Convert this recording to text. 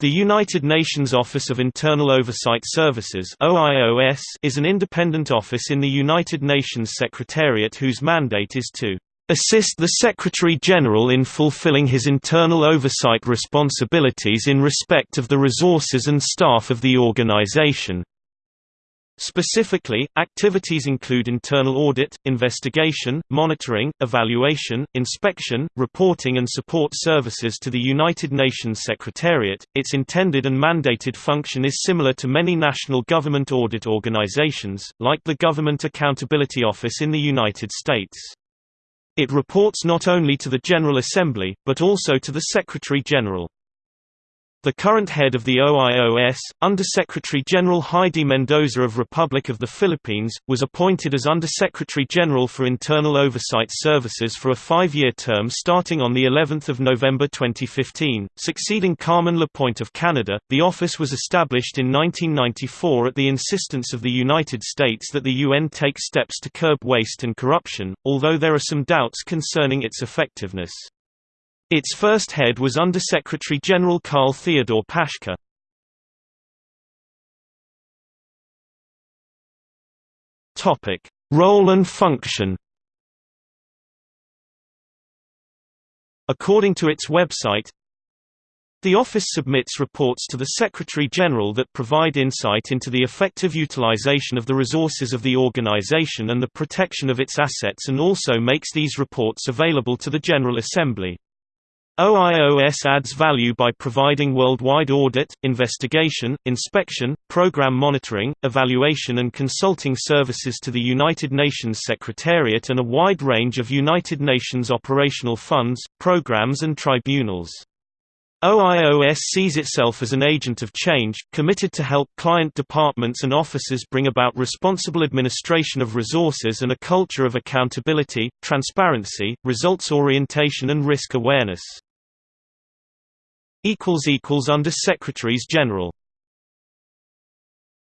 The United Nations Office of Internal Oversight Services is an independent office in the United Nations Secretariat whose mandate is to assist the Secretary-General in fulfilling his internal oversight responsibilities in respect of the resources and staff of the organization. Specifically, activities include internal audit, investigation, monitoring, evaluation, inspection, reporting and support services to the United Nations Secretariat. Its intended and mandated function is similar to many national government audit organizations, like the Government Accountability Office in the United States. It reports not only to the General Assembly, but also to the Secretary-General. The current head of the OIOS, Undersecretary-General Heidi Mendoza of Republic of the Philippines, was appointed as Undersecretary-General for Internal Oversight Services for a five-year term starting on the 11th of November 2015, succeeding Carmen Lapointe of Canada. The office was established in 1994 at the insistence of the United States that the UN take steps to curb waste and corruption, although there are some doubts concerning its effectiveness. Its first head was Undersecretary-General Karl Theodor Paschke. Topic: Role and function. According to its website, the office submits reports to the Secretary-General that provide insight into the effective utilization of the resources of the organization and the protection of its assets and also makes these reports available to the General Assembly. OIOS adds value by providing worldwide audit, investigation, inspection, program monitoring, evaluation and consulting services to the United Nations Secretariat and a wide range of United Nations operational funds, programs and tribunals. OIOS sees itself as an agent of change, committed to help client departments and offices bring about responsible administration of resources and a culture of accountability, transparency, results orientation and risk awareness. Under Secretaries General